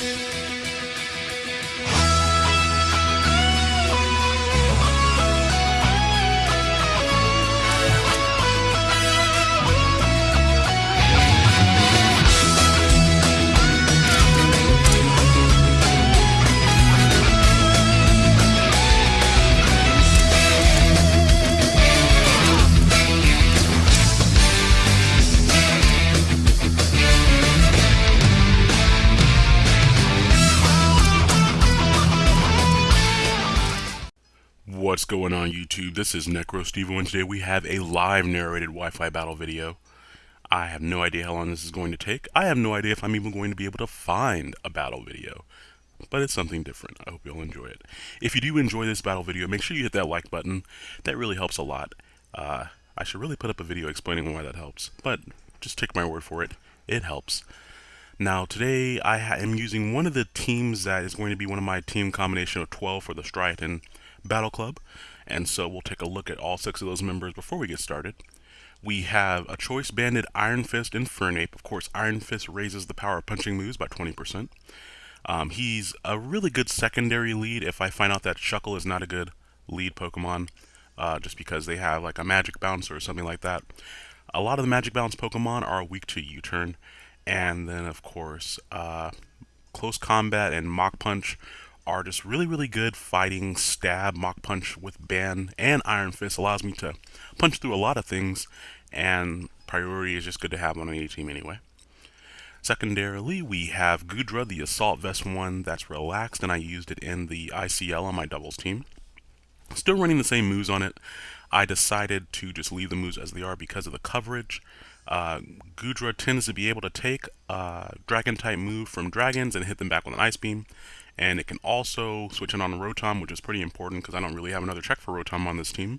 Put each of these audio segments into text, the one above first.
What's going on YouTube? This is NecroStevo and today we have a live narrated Wi-Fi battle video. I have no idea how long this is going to take. I have no idea if I'm even going to be able to find a battle video. But it's something different. I hope you'll enjoy it. If you do enjoy this battle video, make sure you hit that like button. That really helps a lot. Uh, I should really put up a video explaining why that helps. But just take my word for it. It helps. Now today I am using one of the teams that is going to be one of my team combination of 12 for the Striaton Battle Club. And so we'll take a look at all six of those members before we get started. We have a Choice Banded Iron Fist Infernape. Of course, Iron Fist raises the power of punching moves by 20%. Um, he's a really good secondary lead if I find out that Shuckle is not a good lead Pokemon, uh, just because they have like a Magic Bounce or something like that. A lot of the Magic Bounce Pokemon are weak to U-Turn, and then of course, uh, Close Combat and Mach Punch are just really, really good fighting stab, Mach Punch with Ban and Iron Fist allows me to punch through a lot of things, and priority is just good to have on any team anyway. Secondarily, we have Goodra, the Assault Vest one that's relaxed, and I used it in the ICL on my doubles team. Still running the same moves on it. I decided to just leave the moves as they are because of the coverage. Uh, Goodra tends to be able to take a dragon type move from dragons and hit them back with an ice beam and it can also switch in on Rotom, which is pretty important because I don't really have another check for Rotom on this team.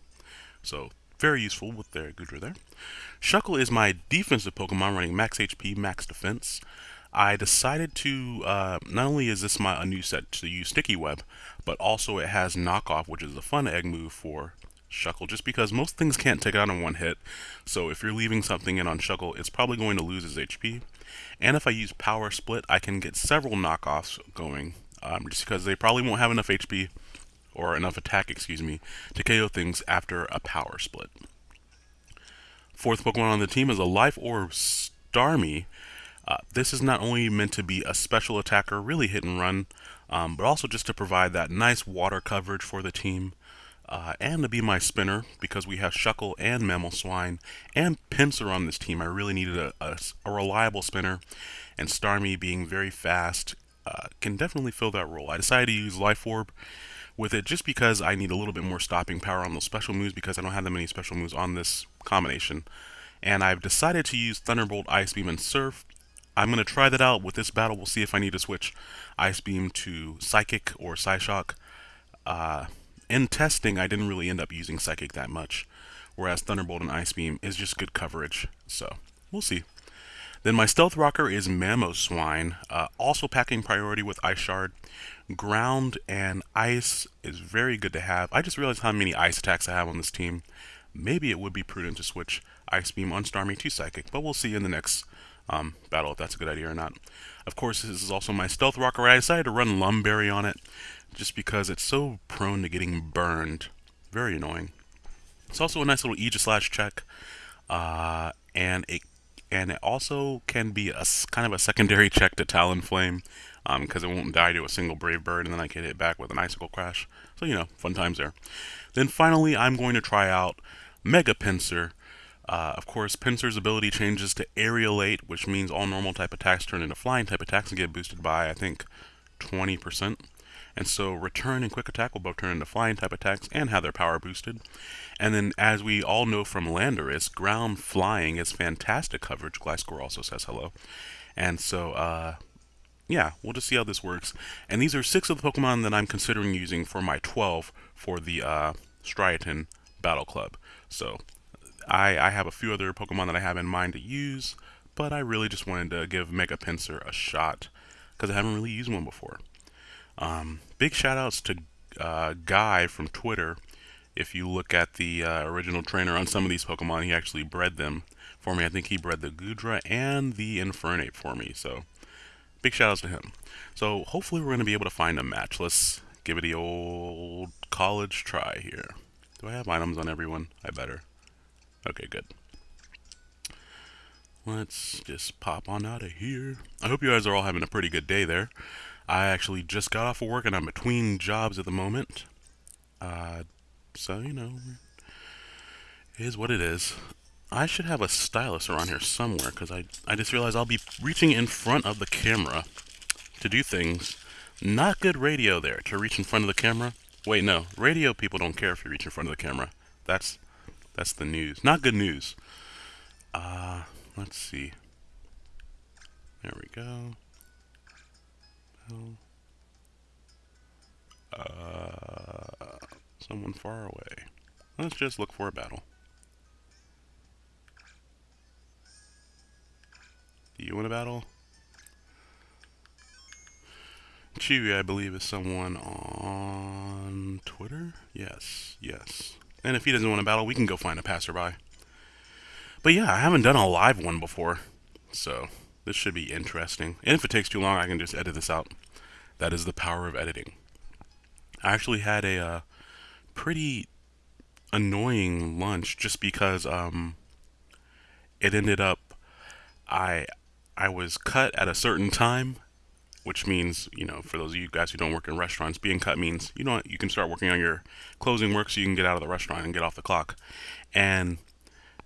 So very useful with their Goodra there. Shuckle is my defensive Pokemon running max HP, max defense. I decided to, uh, not only is this my a new set to use Sticky Web, but also it has Knockoff, which is a fun egg move for Shuckle, just because most things can't take it out in one hit. So if you're leaving something in on Shuckle, it's probably going to lose its HP. And if I use Power Split, I can get several knockoffs going um, just because they probably won't have enough HP or enough attack, excuse me, to KO things after a power split. Fourth Pokemon on the team is a Life Orb Starmie. Uh, this is not only meant to be a special attacker, really hit and run, um, but also just to provide that nice water coverage for the team. Uh, and to be my spinner because we have Shuckle and Mamoswine and Pinsir on this team. I really needed a, a, a reliable spinner, and Starmie being very fast uh, can definitely fill that role. I decided to use Life Orb with it just because I need a little bit more stopping power on those special moves because I don't have that many special moves on this combination. And I've decided to use Thunderbolt, Ice Beam, and Surf. I'm going to try that out with this battle. We'll see if I need to switch Ice Beam to Psychic or Psyshock. Uh, in testing, I didn't really end up using Psychic that much, whereas Thunderbolt and Ice Beam is just good coverage. So, we'll see. Then my Stealth Rocker is Mamoswine, uh, also packing priority with Ice Shard. Ground and Ice is very good to have. I just realized how many Ice attacks I have on this team. Maybe it would be prudent to switch Ice Beam on Starmie to Psychic, but we'll see in the next um, battle if that's a good idea or not. Of course, this is also my Stealth Rocker. I decided to run Lum Berry on it just because it's so prone to getting burned. Very annoying. It's also a nice little Aegislash check, uh, and it and it also can be a kind of a secondary check to Talonflame because um, it won't die to a single Brave Bird and then I can hit back with an Icicle Crash. So, you know, fun times there. Then finally, I'm going to try out Mega Pinsir. Uh, of course, Pinsir's ability changes to Aerilate, which means all normal type attacks turn into flying type attacks and get boosted by, I think, 20%. And so Return and Quick Attack will both turn into flying type attacks and have their power boosted. And then, as we all know from Landorus, ground flying is fantastic coverage. Gliscor also says hello. And so, uh, yeah, we'll just see how this works. And these are six of the Pokemon that I'm considering using for my 12 for the uh, Striaton Battle Club. So, I, I have a few other Pokemon that I have in mind to use, but I really just wanted to give Mega Pinsir a shot because I haven't really used one before. Um, big shout outs to uh, Guy from Twitter. If you look at the uh, original trainer on some of these Pokemon, he actually bred them for me. I think he bred the Goodra and the Infernape for me. So big shout outs to him. So hopefully we're going to be able to find a match. Let's give it the old college try here. Do I have items on everyone? I better. Okay, good. Let's just pop on out of here. I hope you guys are all having a pretty good day there. I actually just got off of work and I'm between jobs at the moment. Uh, so, you know, is what it is. I should have a stylus around here somewhere because I, I just realized I'll be reaching in front of the camera to do things. Not good radio there to reach in front of the camera. Wait, no. Radio people don't care if you reach in front of the camera. That's that's the news. Not good news. Uh, let's see. There we go. Uh, someone far away. Let's just look for a battle. Do you want a battle? Chewy, I believe, is someone on Twitter? Yes, yes. And if he doesn't want a battle, we can go find a passerby. But yeah, I haven't done a live one before, so this should be interesting. And if it takes too long, I can just edit this out. That is the power of editing. I actually had a uh, pretty annoying lunch just because um, it ended up I I was cut at a certain time which means, you know, for those of you guys who don't work in restaurants, being cut means, you know, you can start working on your closing work so you can get out of the restaurant and get off the clock. And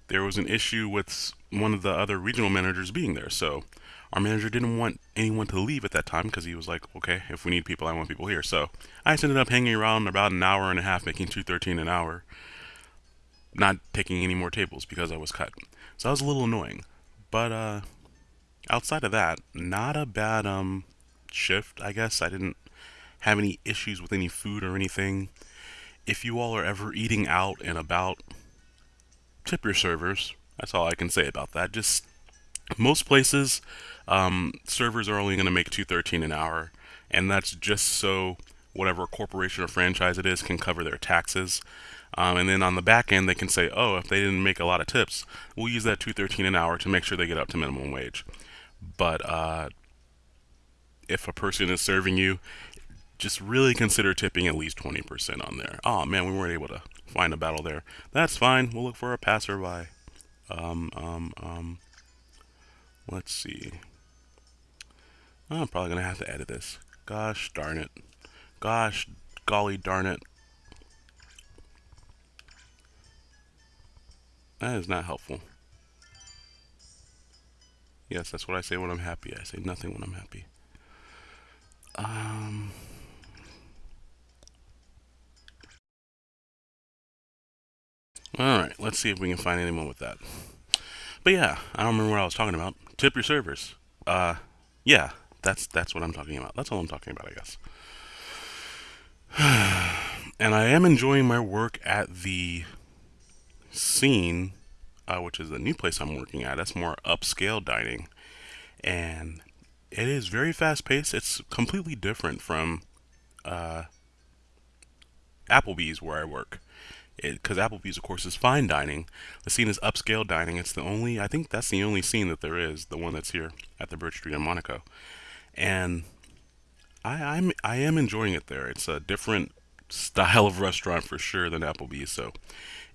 there was an issue with one of the other regional managers being there. So our manager didn't want anyone to leave at that time because he was like, okay, if we need people, I want people here. So I just ended up hanging around about an hour and a half, making 213 an hour, not taking any more tables because I was cut. So that was a little annoying. But uh, outside of that, not a bad um shift, I guess. I didn't have any issues with any food or anything. If you all are ever eating out and about, tip your servers. That's all I can say about that. Just most places, um, servers are only going to make 213 an hour, and that's just so whatever corporation or franchise it is can cover their taxes. Um, and then on the back end, they can say, oh, if they didn't make a lot of tips, we'll use that 213 an hour to make sure they get up to minimum wage. But uh, if a person is serving you, just really consider tipping at least 20% on there. Oh man, we weren't able to find a battle there. That's fine. We'll look for a passerby. Um, um, um, let's see. I'm probably going to have to edit this. Gosh darn it. Gosh, golly darn it. That is not helpful. Yes, that's what I say when I'm happy. I say nothing when I'm happy. Um, all right, let's see if we can find anyone with that. But yeah, I don't remember what I was talking about. Tip your servers. Uh, yeah, that's that's what I'm talking about. That's all I'm talking about, I guess. and I am enjoying my work at the scene, uh, which is the new place I'm working at. That's more upscale dining, and it is very fast paced. It's completely different from uh, Applebee's where I work. Because Applebee's, of course, is fine dining. The scene is upscale dining. It's the only, I think that's the only scene that there is, the one that's here at the Birch Street in Monaco. And I, I'm, I am enjoying it there. It's a different style of restaurant for sure than Applebee's. So,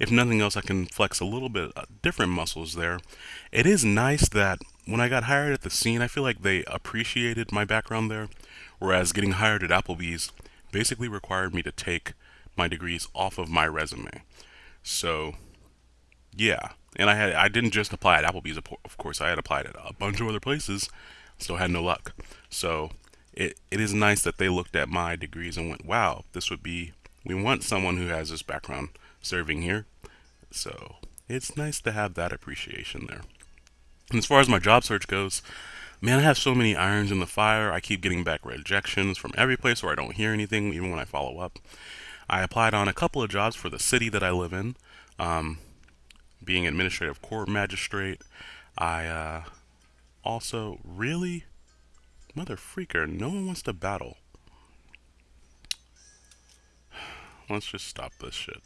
if nothing else, I can flex a little bit uh, different muscles there. It is nice that when I got hired at the scene, I feel like they appreciated my background there, whereas getting hired at Applebee's basically required me to take my degrees off of my resume. So, yeah, and I had I didn't just apply at Applebee's, of course. I had applied at a bunch of other places, still had no luck. So, it it is nice that they looked at my degrees and went, "Wow, this would be we want someone who has this background serving here." So, it's nice to have that appreciation there. And as far as my job search goes, man, I have so many irons in the fire. I keep getting back rejections from every place where I don't hear anything, even when I follow up. I applied on a couple of jobs for the city that I live in, um, being administrative court magistrate. I uh, also really, mother freaker, no one wants to battle. Let's just stop this shit.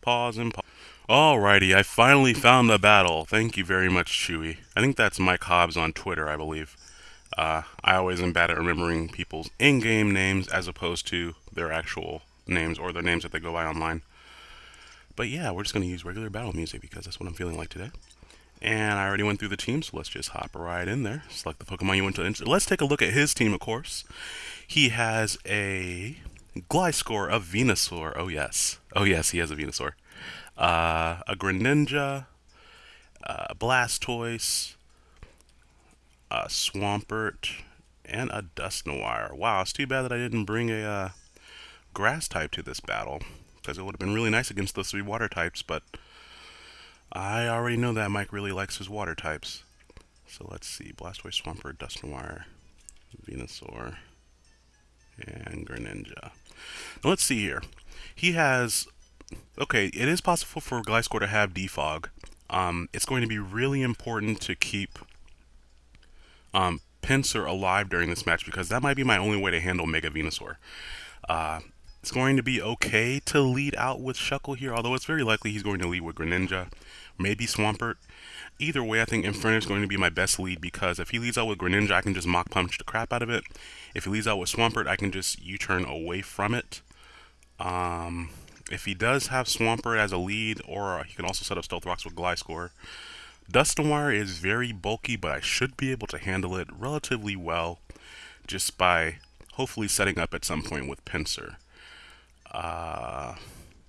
Pause and pause. Alrighty, I finally found the battle. Thank you very much, Chewy. I think that's Mike Hobbs on Twitter, I believe. Uh, I always am bad at remembering people's in-game names as opposed to their actual names or their names that they go by online. But yeah, we're just going to use regular battle music because that's what I'm feeling like today. And I already went through the team, so let's just hop right in there. Select the Pokemon you want to... Let's take a look at his team, of course. He has a Gliscor a Venusaur. Oh, yes. Oh, yes, he has a Venusaur. Uh, a Greninja, a Blastoise, a Swampert, and a Dusknoir. Wow, it's too bad that I didn't bring a uh, grass type to this battle, because it would have been really nice against those three water types, but I already know that Mike really likes his water types. So let's see, Blastoise, Swampert, Dusknoir, Venusaur, and Greninja. Now let's see here. He has okay, it is possible for Gliscor to have defog. Um, it's going to be really important to keep um, Pinsir alive during this match because that might be my only way to handle Mega Venusaur. Uh, it's going to be okay to lead out with Shuckle here, although it's very likely he's going to lead with Greninja, maybe Swampert. Either way, I think Inferno is going to be my best lead because if he leads out with Greninja, I can just Mach Punch the crap out of it. If he leads out with Swampert, I can just U-turn away from it. Um, if he does have Swampert as a lead, or he can also set up Stealth Rocks with Gliscor. Dusknoir is very bulky, but I should be able to handle it relatively well just by hopefully setting up at some point with Pinsir. Uh,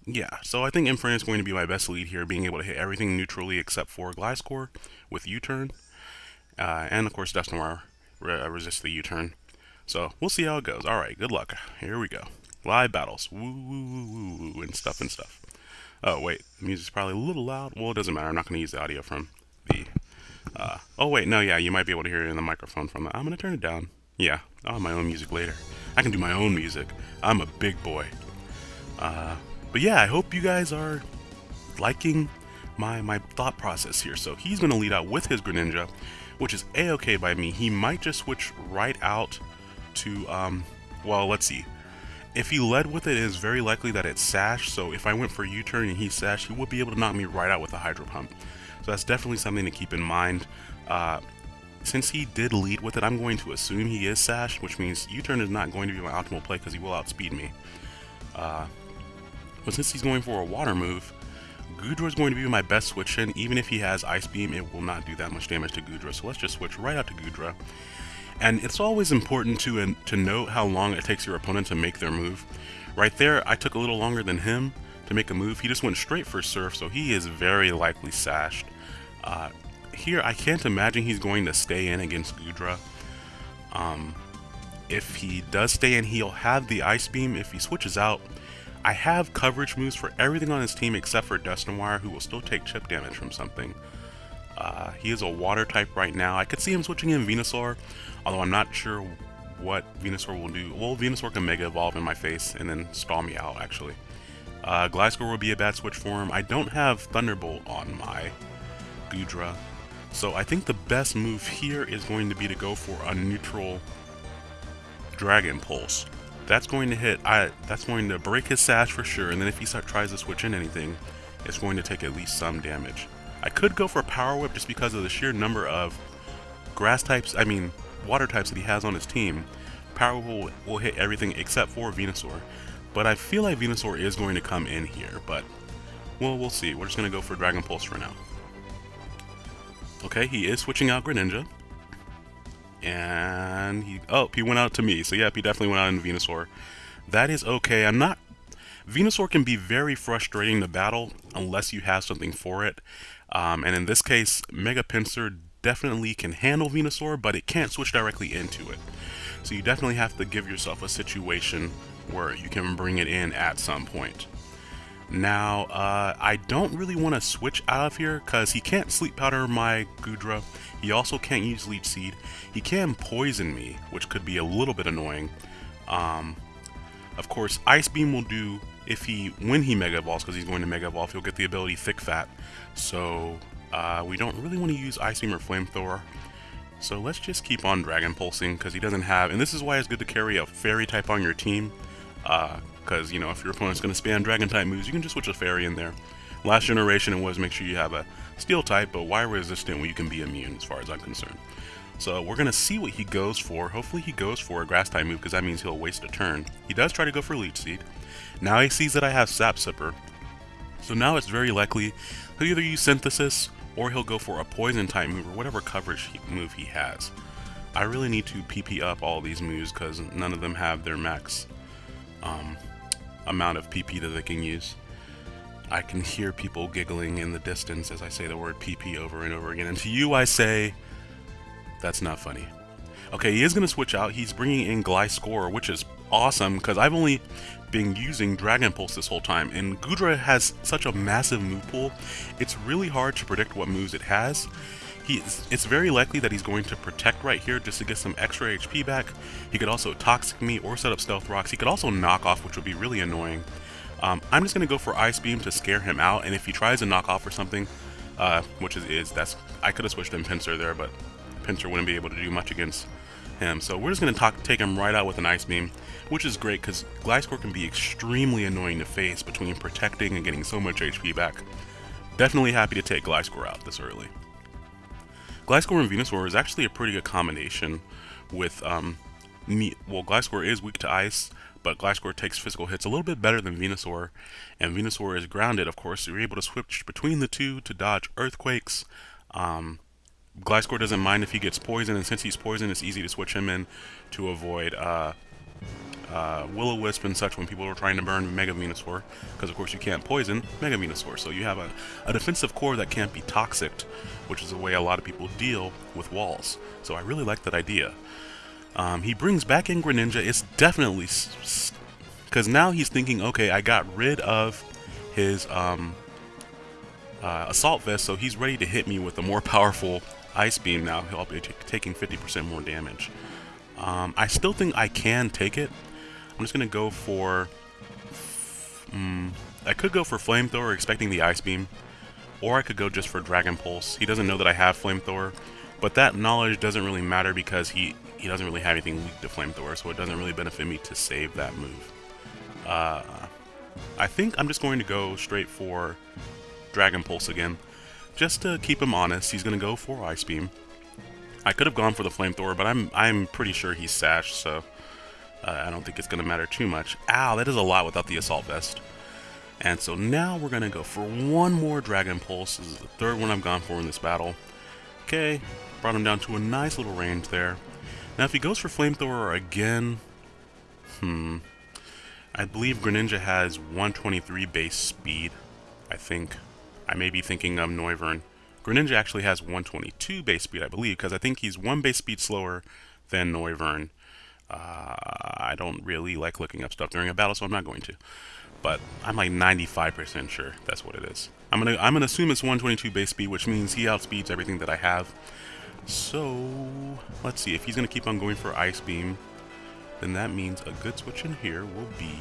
yeah, so I think Inferno is going to be my best lead here, being able to hit everything neutrally except for Gliscor with U-turn. Uh, and of course Dusknoir re resists the U-turn. So we'll see how it goes. Alright, good luck. Here we go. Live battles. Woo, woo, woo, woo, and stuff and stuff. Oh, wait. The music's probably a little loud. Well, it doesn't matter. I'm not going to use the audio from the... Uh, oh, wait. No, yeah. You might be able to hear it in the microphone from that. I'm going to turn it down. Yeah. I'll have my own music later. I can do my own music. I'm a big boy. Uh, but yeah, I hope you guys are liking my, my thought process here. So he's going to lead out with his Greninja, which is a-okay by me. He might just switch right out to, um, well, let's see. If he led with it, it is very likely that it's Sash, so if I went for U-turn and he Sash, he would be able to knock me right out with a Hydro Pump. So that's definitely something to keep in mind. Uh, since he did lead with it, I'm going to assume he is Sash, which means U-turn is not going to be my optimal play because he will outspeed me. Uh, but since he's going for a water move, Goodra is going to be my best switch in. Even if he has Ice Beam, it will not do that much damage to Goodra. So let's just switch right out to Goodra. And it's always important to, uh, to note how long it takes your opponent to make their move. Right there, I took a little longer than him to make a move. He just went straight for Surf, so he is very likely sashed. Uh, here, I can't imagine he's going to stay in against Goodra. Um, if he does stay in, he'll have the Ice Beam. If he switches out, I have coverage moves for everything on his team except for Dusknoir, who will still take chip damage from something. Uh, he is a water type right now. I could see him switching in Venusaur, although I'm not sure what Venusaur will do. Well, Venusaur can Mega Evolve in my face and then stall me out, actually. Uh, Gliscor will be a bad switch for him. I don't have Thunderbolt on my Goodra, so I think the best move here is going to be to go for a neutral Dragon Pulse. That's going to hit, I, that's going to break his Sash for sure, and then if he start, tries to switch in anything, it's going to take at least some damage. I could go for Power Whip just because of the sheer number of grass types, I mean, water types that he has on his team. Power will, will hit everything except for Venusaur. But I feel like Venusaur is going to come in here, but well, we'll see. We're just going to go for Dragon Pulse for now. Okay, he is switching out Greninja. And he, oh, he went out to me. So yep, he definitely went out in Venusaur. That is okay. I'm not, Venusaur can be very frustrating to battle unless you have something for it. Um, and in this case, Mega Pinsir definitely can handle Venusaur, but it can't switch directly into it. So you definitely have to give yourself a situation where you can bring it in at some point. Now, uh, I don't really want to switch out of here because he can't Sleep Powder my Goodra. He also can't use Leech Seed. He can poison me, which could be a little bit annoying. Um, of course, Ice Beam will do if he when he Mega Evolves, because he's going to Mega Evolve, he'll get the ability Thick Fat. So uh, we don't really want to use Ice Beam or Flamethrower. So let's just keep on Dragon Pulsing, because he doesn't have, and this is why it's good to carry a Fairy type on your team, because, uh, you know, if your opponent's going to spam Dragon type moves, you can just switch a Fairy in there. Last generation, it was make sure you have a Steel type, but why resistant when you can be immune, as far as I'm concerned. So we're going to see what he goes for. Hopefully he goes for a grass type move because that means he'll waste a turn. He does try to go for Leech Seed. Now he sees that I have Sap Sipper. So now it's very likely he'll either use Synthesis or he'll go for a Poison type move or whatever coverage move he has. I really need to PP up all these moves because none of them have their max um, amount of PP that they can use. I can hear people giggling in the distance as I say the word PP over and over again. And to you I say, that's not funny. Okay, he is going to switch out. He's bringing in Gliscor, which is awesome because I've only been using Dragon Pulse this whole time. And Goodra has such a massive move pool, it's really hard to predict what moves it has. He's, it's very likely that he's going to protect right here just to get some extra HP back. He could also Toxic me or set up Stealth Rocks. He could also knock off, which would be really annoying. Um, I'm just going to go for Ice Beam to scare him out, and if he tries to knock off or something, uh, which is, is that's I could have switched in Pinsir there, but Pinsir wouldn't be able to do much against him. So we're just going to take him right out with an Ice Beam, which is great because Gliscor can be extremely annoying to face between protecting and getting so much HP back. Definitely happy to take Gliscor out this early. Gliscor and Venusaur is actually a pretty good combination with, um, me well, Gliscor is weak to ice, but Gliscor takes physical hits a little bit better than Venusaur, and Venusaur is grounded, of course, so you're able to switch between the two to dodge earthquakes. Um, Gliscor doesn't mind if he gets poisoned, and since he's poisoned, it's easy to switch him in to avoid uh, uh, Will-O-Wisp and such when people are trying to burn Mega Venusaur, because of course you can't poison Mega Venusaur, so you have a, a defensive core that can't be toxic, which is the way a lot of people deal with walls. So I really like that idea. Um, he brings back in Greninja. It's definitely because now he's thinking, okay, I got rid of his um, uh, assault vest, so he's ready to hit me with a more powerful ice beam. Now he'll be taking 50% more damage. Um, I still think I can take it. I'm just gonna go for. Um, I could go for flamethrower, expecting the ice beam, or I could go just for dragon pulse. He doesn't know that I have flamethrower, but that knowledge doesn't really matter because he he doesn't really have anything weak to flamethrower, so it doesn't really benefit me to save that move. Uh, I think I'm just going to go straight for Dragon Pulse again. Just to keep him honest, he's going to go for Ice Beam. I could have gone for the Flamethrower, but I'm I'm pretty sure he's Sash, so uh, I don't think it's going to matter too much. Ow, that is a lot without the Assault Vest. And so now we're going to go for one more Dragon Pulse. This is the third one I've gone for in this battle. Okay, brought him down to a nice little range there. Now, if he goes for Flamethrower again, hmm, I believe Greninja has 123 base speed, I think. I may be thinking of Noivern. Greninja actually has 122 base speed, I believe, because I think he's one base speed slower than Noivern. Uh, I don't really like looking up stuff during a battle, so I'm not going to. But I'm like 95% sure that's what it is. I'm gonna I'm gonna assume it's 122 base speed, which means he outspeeds everything that I have. So, let's see, if he's going to keep on going for Ice Beam, then that means a good switch in here will be...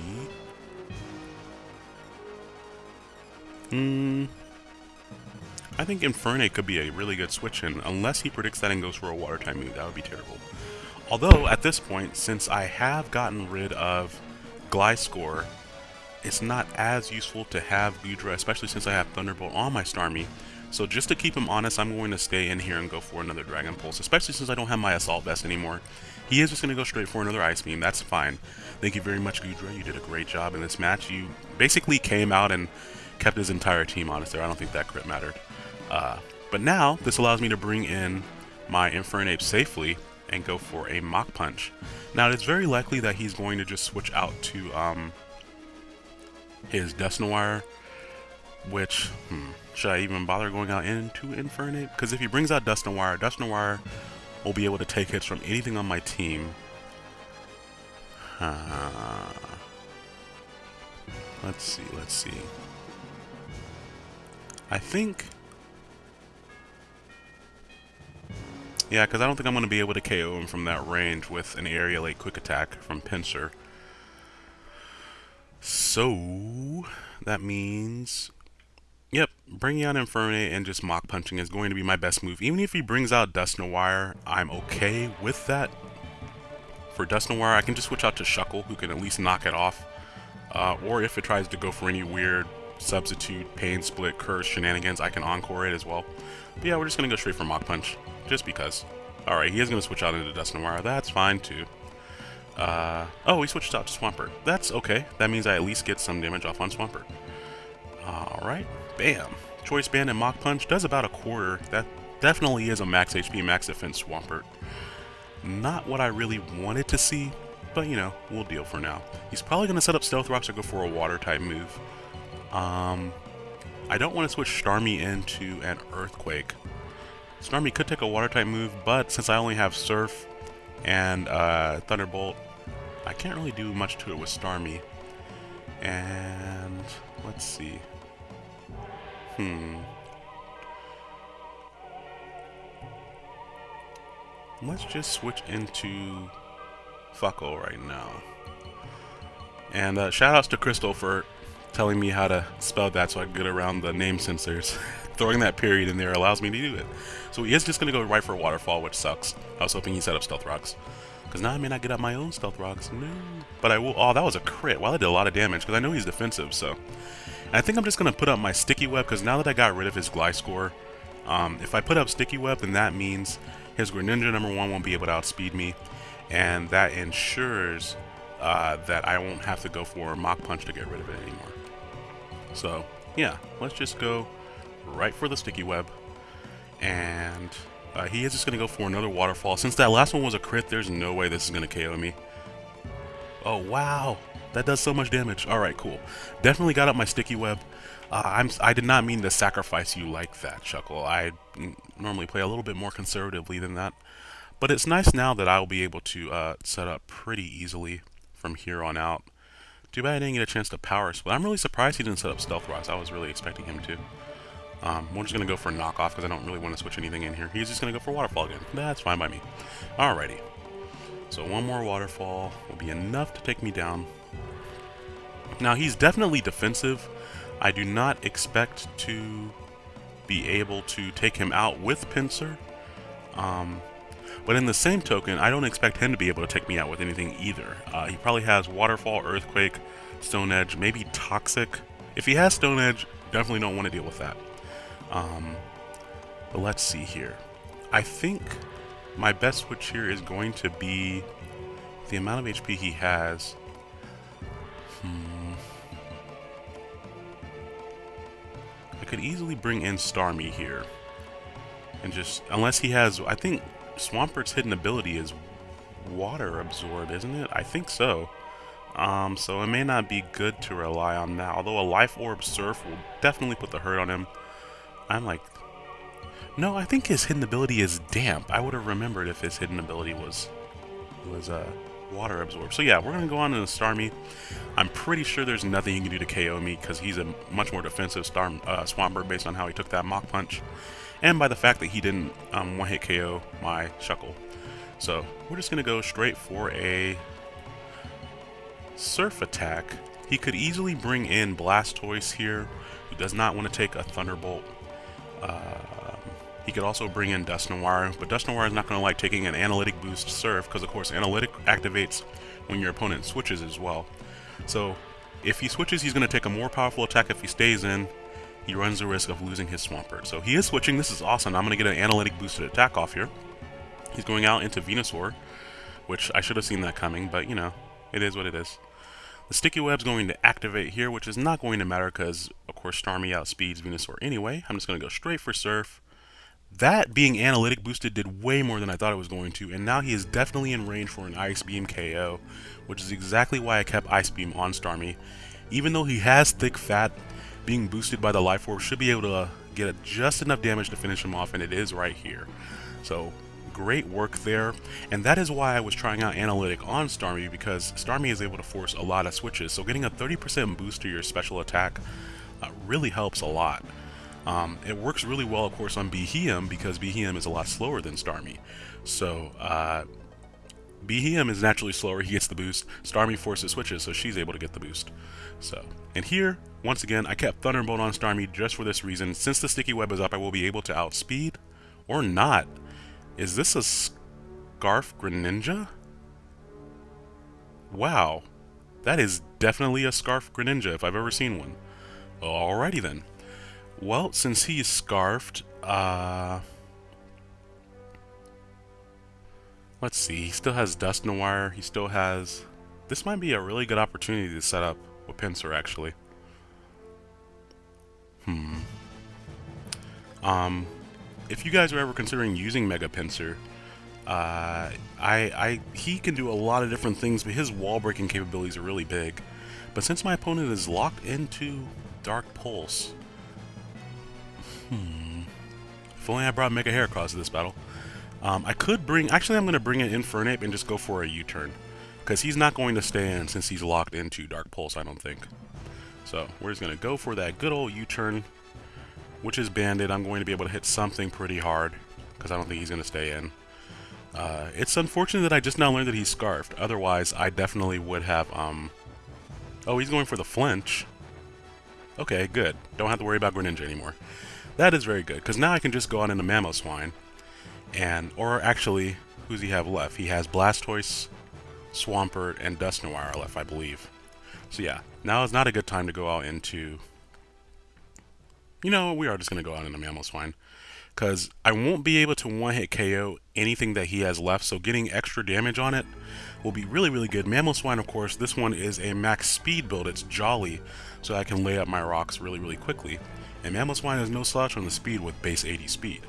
Hmm... I think Infernape could be a really good switch in, unless he predicts that and goes for a Water type move. That would be terrible. Although, at this point, since I have gotten rid of Gliscor, it's not as useful to have Goodra, especially since I have Thunderbolt on my Starmie, so just to keep him honest, I'm going to stay in here and go for another Dragon Pulse, especially since I don't have my Assault Vest anymore. He is just going to go straight for another Ice Beam. That's fine. Thank you very much, Goodra. You did a great job in this match. You basically came out and kept his entire team honest there. I don't think that crit mattered. Uh, but now, this allows me to bring in my Infernape safely and go for a Mach Punch. Now, it's very likely that he's going to just switch out to um, his Dusknoir, which, hmm, should I even bother going out into Infernape? Because if he brings out Dusknoir, Noir will be able to take hits from anything on my team. Uh, let's see, let's see. I think... Yeah, because I don't think I'm going to be able to KO him from that range with an Aerilate Quick Attack from Pinsir. So, that means Yep, bringing out Infernape and just Mach Punching is going to be my best move. Even if he brings out Dusknoir, I'm okay with that. For Dusknoir, I can just switch out to Shuckle, who can at least knock it off. Uh, or if it tries to go for any weird substitute, pain split, curse shenanigans, I can encore it as well. But yeah, we're just going to go straight for Mach Punch, just because. Alright, he is going to switch out into Dusknoir. That's fine, too. Uh, oh, he switched out to Swampert. That's okay. That means I at least get some damage off on Swampert. Alright, bam. Choice Band and Mach Punch does about a quarter. That definitely is a max HP, max defense Swampert. Not what I really wanted to see, but you know, we'll deal for now. He's probably going to set up Stealth Rocks or go for a Water type move. Um, I don't want to switch Starmie into an Earthquake. Starmie could take a Water type move, but since I only have Surf and uh, Thunderbolt, I can't really do much to it with Starmie. And let's see. Hmm. Let's just switch into Fuckle right now. And uh, shoutouts to Crystal for telling me how to spell that so I can get around the name censors. Throwing that period in there allows me to do it. So he is just going to go right for a Waterfall, which sucks. I was hoping he set up Stealth Rocks. Because now I may not get up my own Stealth Rocks. No. But I will... Oh, that was a crit. Well, I did a lot of damage because I know he's defensive, so... And I think I'm just going to put up my Sticky Web because now that I got rid of his Gliscor, um, if I put up Sticky Web, then that means his Greninja number one won't be able to outspeed me, and that ensures uh, that I won't have to go for a Mach Punch to get rid of it anymore. So, yeah, let's just go right for the Sticky Web, and uh, he is just going to go for another Waterfall. Since that last one was a crit, there's no way this is going to KO me. Oh, wow. That does so much damage. Alright, cool. Definitely got up my sticky web. Uh, I'm, I did not mean to sacrifice you like that, Chuckle. I normally play a little bit more conservatively than that. But it's nice now that I'll be able to uh, set up pretty easily from here on out. Too bad I didn't get a chance to power split. I'm really surprised he didn't set up Stealth Rocks. I was really expecting him to. Um, we're just going to go for a knockoff because I don't really want to switch anything in here. He's just going to go for Waterfall again. That's fine by me. Alrighty. So one more Waterfall will be enough to take me down. Now, he's definitely defensive. I do not expect to be able to take him out with Pinsir. Um, but in the same token, I don't expect him to be able to take me out with anything either. Uh, he probably has Waterfall, Earthquake, Stone Edge, maybe Toxic. If he has Stone Edge, definitely don't want to deal with that. Um, but let's see here. I think my best switch here is going to be the amount of HP he has. Hmm. I could easily bring in Starmie here. And just, unless he has, I think Swampert's hidden ability is water absorb, isn't it? I think so. Um, so it may not be good to rely on that. Although a Life Orb Surf will definitely put the hurt on him. I'm like... No, I think his hidden ability is Damp. I would have remembered if his hidden ability was... was, uh water absorb. So yeah, we're going to go on to the Starmie. I'm pretty sure there's nothing he can do to KO me because he's a much more defensive Star uh, Swampert based on how he took that Mach Punch. And by the fact that he didn't um, one-hit KO my Shuckle. So we're just going to go straight for a Surf attack. He could easily bring in Blastoise here, who does not want to take a Thunderbolt. Uh, he could also bring in Dusknoir, but Dusknoir is not going to like taking an Analytic Boost Surf, because of course Analytic activates when your opponent switches as well. So if he switches, he's going to take a more powerful attack if he stays in. He runs the risk of losing his Swampert. So he is switching. This is awesome. I'm going to get an Analytic Boosted attack off here. He's going out into Venusaur, which I should have seen that coming, but you know, it is what it is. The Sticky Web's going to activate here, which is not going to matter because, of course, Starmie outspeeds Venusaur anyway. I'm just going to go straight for Surf. That being analytic boosted did way more than I thought it was going to, and now he is definitely in range for an Ice Beam KO, which is exactly why I kept Ice Beam on Starmie. Even though he has thick fat, being boosted by the Life Orb should be able to get just enough damage to finish him off, and it is right here. So, great work there, and that is why I was trying out Analytic on Starmie, because Starmie is able to force a lot of switches, so getting a 30% boost to your special attack uh, really helps a lot. Um, it works really well, of course, on Beheeyem because Beheeyem is a lot slower than Starmie. So, uh, Beheeyem is naturally slower, he gets the boost. Starmie forces switches, so she's able to get the boost. So, and here, once again, I kept Thunderbolt on Starmie just for this reason. Since the Sticky Web is up, I will be able to outspeed, or not. Is this a Scarf Greninja? Wow, that is definitely a Scarf Greninja if I've ever seen one. Alrighty then. Well, since he's scarfed, uh... Let's see, he still has Dusknoir, he still has... This might be a really good opportunity to set up with Pinsir, actually. Hmm. Um, if you guys are ever considering using Mega Pinsir, uh, I, I, he can do a lot of different things, but his wall breaking capabilities are really big. But since my opponent is locked into Dark Pulse, hmm, if only I brought Mega Heracross to this battle. Um, I could bring, actually I'm going to bring in Infernape and just go for a U-turn. Because he's not going to stand since he's locked into Dark Pulse, I don't think. So, we're just going to go for that good old U-turn, which is banded. I'm going to be able to hit something pretty hard, because I don't think he's going to stay in. Uh, it's unfortunate that I just now learned that he's Scarfed. Otherwise, I definitely would have, um... Oh, he's going for the flinch. Okay, good. Don't have to worry about Greninja anymore. That is very good, because now I can just go out into Mamoswine, and, or actually, who's he have left? He has Blastoise, Swampert, and Dusknoir left, I believe. So yeah, now is not a good time to go out into... You know, we are just going to go out into Mamoswine. Because I won't be able to one-hit KO anything that he has left, so getting extra damage on it will be really, really good. Mamoswine, of course, this one is a max speed build. It's jolly, so I can lay up my rocks really, really quickly. And Mamoswine has no slouch on the speed with base 80 speed.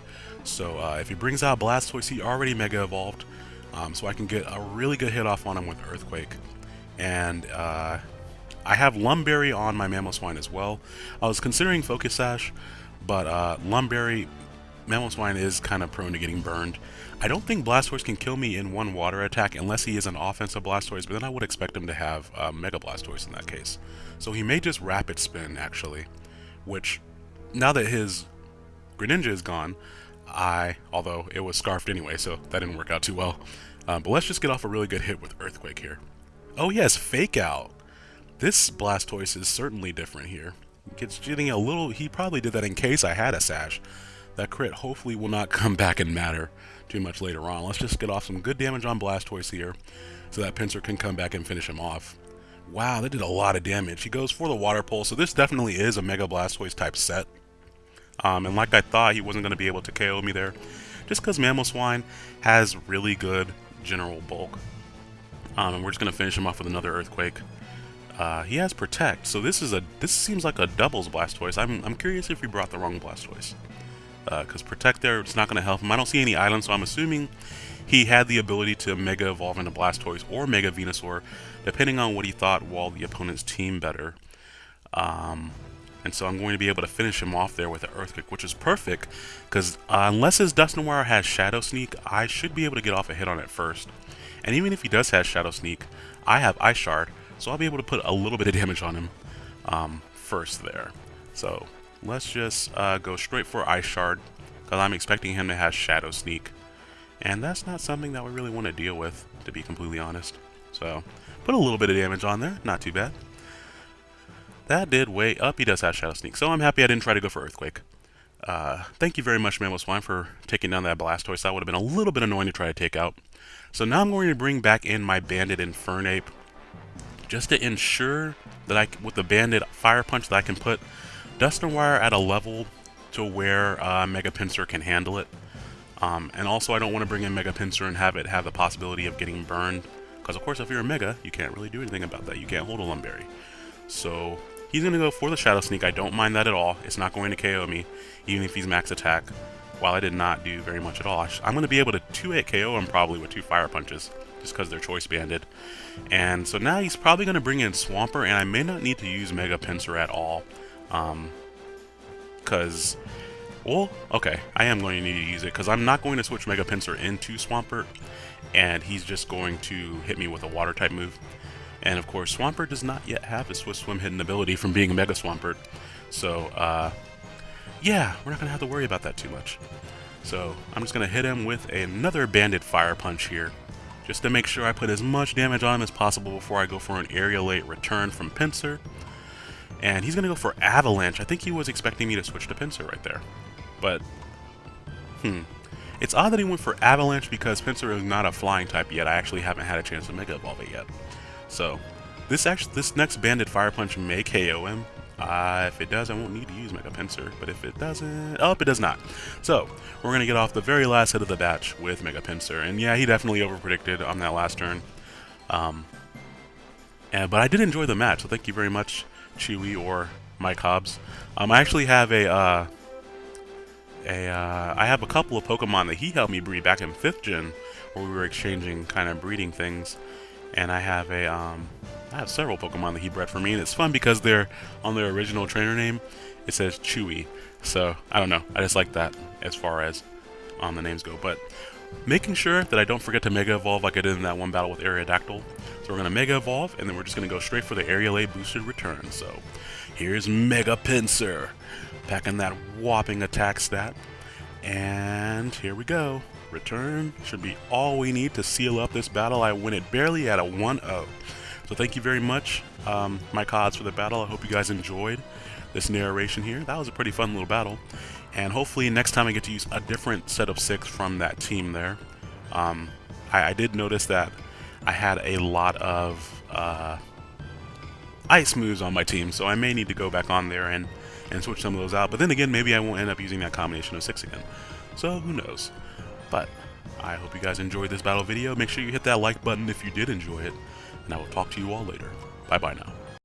So uh, if he brings out Blastoise, he already Mega Evolved, um, so I can get a really good hit off on him with Earthquake. And uh, I have Lum Berry on my Mamoswine as well. I was considering Focus Sash, but uh, Lum Berry, Mamoswine is kind of prone to getting burned. I don't think Blastoise can kill me in one water attack unless he is an offensive Blastoise, but then I would expect him to have uh, Mega Blastoise in that case. So he may just Rapid Spin, actually, which, now that his Greninja is gone, I, although it was scarfed anyway, so that didn't work out too well. Um, but let's just get off a really good hit with Earthquake here. Oh yes, Fake Out. This Blastoise is certainly different here. Gets getting a little, he probably did that in case I had a Sash. That crit hopefully will not come back and matter too much later on. Let's just get off some good damage on Blastoise here, so that Pinsir can come back and finish him off. Wow, that did a lot of damage. He goes for the Water Pulse, so this definitely is a Mega Blastoise type set. Um, and like I thought, he wasn't going to be able to KO me there. Just because Mamoswine has really good general bulk. Um, and we're just going to finish him off with another Earthquake. Uh, he has Protect, so this is a this seems like a doubles Blastoise. I'm, I'm curious if we brought the wrong Blastoise. Because uh, Protect there, it's not going to help him. I don't see any islands, so I'm assuming he had the ability to Mega Evolve into Blastoise or Mega Venusaur, depending on what he thought while the opponent's team better. Um, and so I'm going to be able to finish him off there with an Earthquake, which is perfect, because uh, unless his Dusknoir has Shadow Sneak, I should be able to get off a hit on it first. And even if he does have Shadow Sneak, I have Ice Shard, so I'll be able to put a little bit of damage on him um, first there. So let's just uh, go straight for Ice Shard, because I'm expecting him to have Shadow Sneak. And that's not something that we really want to deal with, to be completely honest. So, put a little bit of damage on there, not too bad. That did way up. He does have Shadow Sneak, so I'm happy I didn't try to go for Earthquake. Uh, thank you very much, Mamoswine, for taking down that Blastoise. That would have been a little bit annoying to try to take out. So now I'm going to bring back in my Banded Infernape, just to ensure that I, with the Banded Fire Punch, that I can put Dusknoir at a level to where uh, Mega Pinsir can handle it. Um, and also, I don't want to bring in Mega Pinsir and have it have the possibility of getting burned. Because, of course, if you're a Mega, you can't really do anything about that. You can't hold a Lum Berry. So He's going to go for the Shadow Sneak. I don't mind that at all. It's not going to KO me, even if he's max attack, while I did not do very much at all. I'm going to be able to 2-hit KO him probably with two Fire Punches, just because they're choice banded. And so now he's probably going to bring in Swampert, and I may not need to use Mega Pinsir at all. Because, um, well, okay, I am going to need to use it, because I'm not going to switch Mega Pinsir into Swampert, and he's just going to hit me with a Water-type move. And of course, Swampert does not yet have his Swift Swim hidden ability from being a Mega Swampert. So, uh, yeah, we're not going to have to worry about that too much. So, I'm just going to hit him with another Banded Fire Punch here, just to make sure I put as much damage on him as possible before I go for an Aerilate return from Pinsir. And he's going to go for Avalanche. I think he was expecting me to switch to Pinsir right there. But, hmm. It's odd that he went for Avalanche because Pinsir is not a flying type yet. I actually haven't had a chance to Mega Evolve it yet. So, this actually, this next Banded Fire Punch may KO him, Uh, if it does, I won't need to use Mega Pinsir, but if it doesn't... Oh, it does not. So, we're going to get off the very last hit of the batch with Mega Pinsir, and yeah, he definitely overpredicted on that last turn. Um, and, but I did enjoy the match, so thank you very much, Chewy or Mike Hobbs. Um, I actually have a... Uh, a, uh, I have a couple of Pokemon that he helped me breed back in 5th gen, where we were exchanging kind of breeding things. And I have a, um, I have several Pokemon that he bred for me, and it's fun because they're on their original trainer name. It says Chewy, so I don't know. I just like that as far as um, the names go. But making sure that I don't forget to Mega Evolve like I did in that one battle with Aerodactyl. So we're gonna Mega Evolve, and then we're just gonna go straight for the Aerilate boosted return. So here's Mega Pinsir, packing that whopping attack stat, and here we go. Return should be all we need to seal up this battle. I win it barely at a 1-0. So thank you very much, um, Mike Hodds, for the battle. I hope you guys enjoyed this narration here. That was a pretty fun little battle. And hopefully next time I get to use a different set of six from that team there. Um, I, I, did notice that I had a lot of uh, ice moves on my team, so I may need to go back on there and, and switch some of those out. But then again, maybe I won't end up using that combination of six again. So who knows. But I hope you guys enjoyed this battle video. Make sure you hit that like button if you did enjoy it and I will talk to you all later. Bye bye now.